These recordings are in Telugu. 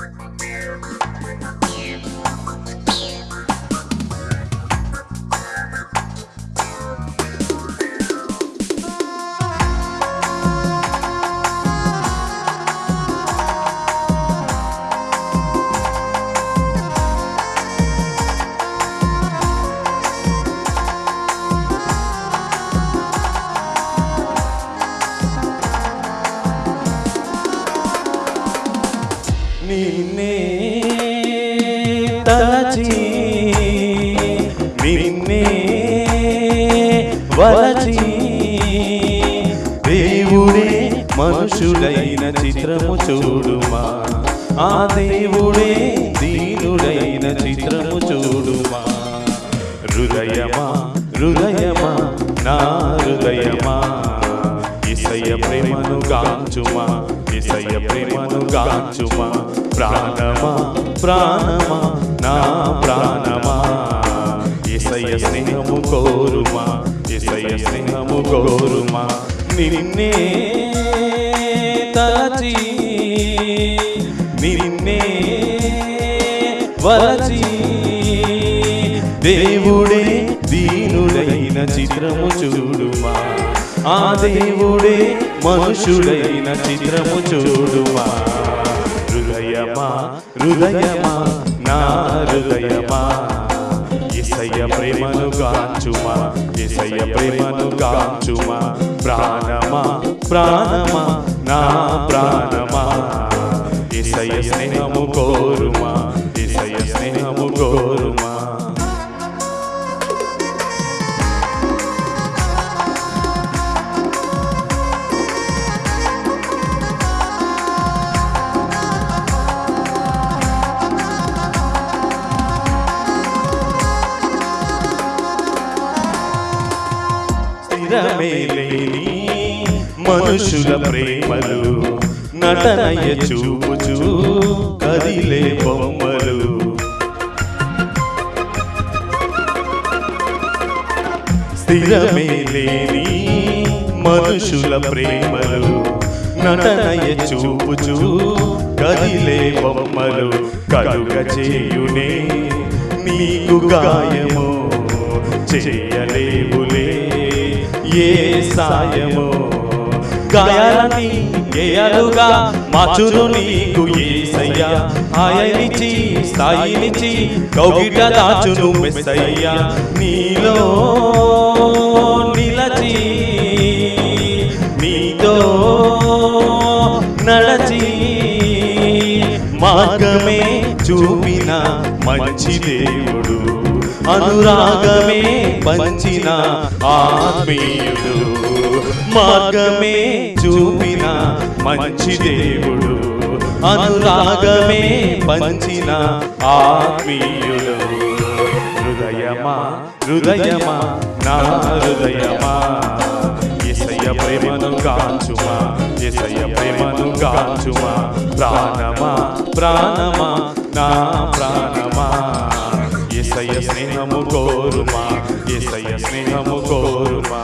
Frequent నిన్నే తలచి నిన్నే వలచి. దేవుడే మనుషుడైన చిత్రము చూడుమా. ఆ దేవుడే దీనుడైన చిత్రము చూడుమా. హృదయమా హృదయమా నా హృదయమా. ఇసయ ప్రేమను గాంచుమా. ఇసయ ప్రేమను గాంచుమా? ప్రాణమా? ప్రాణమా? నా ప్రాణమా? ఇసయ స్నేహము కోరుమా? ఇసయ స్నేహము కోరుమా? నిన్నే తలచి నిన్నే వలచి దేవుడే దీనుడైన చిత్రము చూడుమా? ఆ దేవుడే మనుషుడైన చిత్రము చూడుమా? హృదయమా? హృదయమా? నా హృదయమా? ఇసయ్య ప్రేమను గాంచుమా? ఇసయ్య ప్రేమను గాంచుమా? ప్రాణమా? ప్రాణమా? నా ప్రాణమా? ఇసయ్య స్నేహము కోరుమా? లేని మనుషుల ప్రేమలు నటనయ చూపుచు కదిలే బొమ్మలు. స్థిరమే లేని మనుషుల ప్రేమలు నటనయ చూపుచు కదిలే బొమ్మలు. కలుగ చేయునే నీకు గాయము చేయలేవులే. ఏ సాయము? గాయాలని గేయాలుగా మార్చును నీకు ఏసయ్యా ఆయనిచి స్థాయినిచి కౌగిట దాచును మెస్సయ్యా. నీలో నిలచి నీతో నడచి మార్గమే చూపిన మంచి దేవుడు. అనురాగమే పంచిన ఆత్మీయుడు. మార్గమే చూపిన మంచి దేవుడు. అనురాగమే పంచిన ఆత్మీయుడు. హృదయమా హృదయమా నా హృదయమా. ఎసయ్య ప్రేమను కాంచుమా ఎసయ్య ప్రేమను కాంచుమా ప్రాణమా ప్రాణమా నా ప్రాణమా. ఎసయ్య స్నేహము కోరుమా ఎసయ్య స్నేహము కోరుమా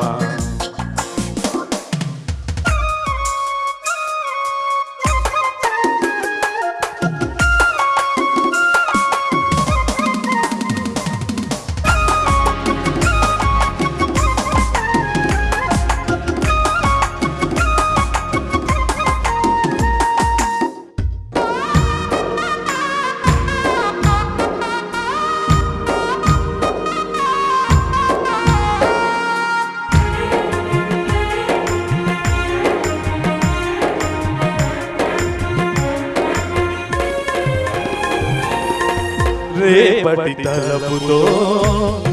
రేపటి తలపుతో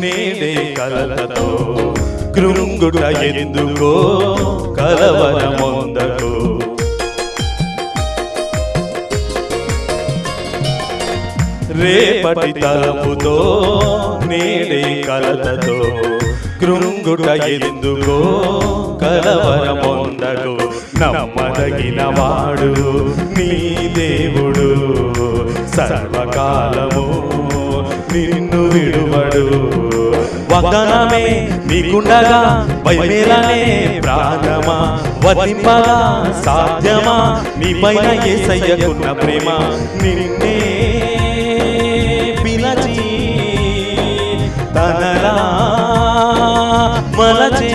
నేనే కలలతో కృంగుట ఎందుకో కలవరమొందకు రేపటి తలపుతో నేడే కలలతో కృంగుట ఎందుకో కలవరమొందకు నమ్మదగిన వాడు నీ దేవుడు సర్వకాలము నిన్ను విడువడు. వాగ్దానమే నీకుండగా వైమేలనే ప్రాణమా? వర్తింపగా సాధ్యమా? నీ పైన ఏసయ్యకున్న ప్రేమ? నిన్నే పిలచి తనలా మలచే.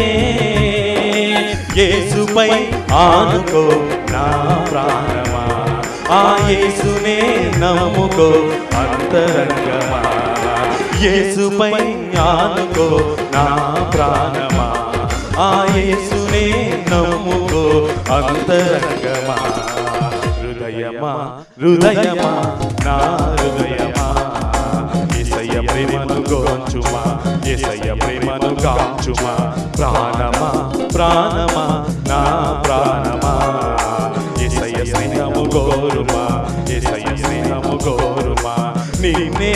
యేసుపై ఆనుకో నా ప్రాణమా? ఆ యేసునే నమ్ముకో అంతరంగమా? యేసుపై ఆనుకో నా ప్రాణమా? ఆ యేసునే నమ్ముకో అంతరంగమా? హృదయమా? హృదయమా? నా హృదయమా? ఏసయ్య ప్రేమను గోంచుమా? ఏసయ్య ప్రేమను కాంచుమా ప్రాణమా? ప్రాణమా? నా ప్రాణమా? ఏసయ్య స్నేహము గోరుమా ఏసయ్య స్నేహము గోరుమా నిన్నే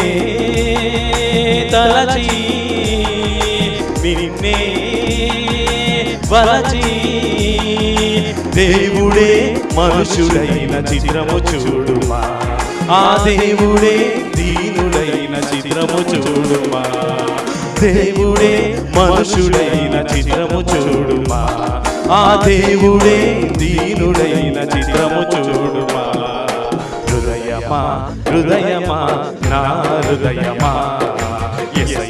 తలచి నిన్నే వలచి. దేవుడే మనుషుడైన చిత్రము చూడుమా. ఆ దేవుడే దీనుడైన చిత్రము చూడుమా. దేవుడే మనుషుడైన చిత్రము చూడుమా. ఆ దేవుడే దీనుడైన చిత్రము చూడుమా. హృదయమా హృదయమా నా హృదయమా.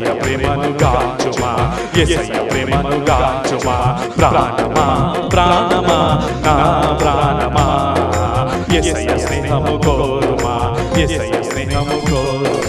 ఎసయ్య ప్రేమను గాంచుమా ఎసయ్య ప్రేమను గాంచుమా ప్రాణమా ప్రాణమా నా ప్రాణమా ఎసయ్య స్నేహము కోరుమా ఎసయ్య స్నేహము కోరుమా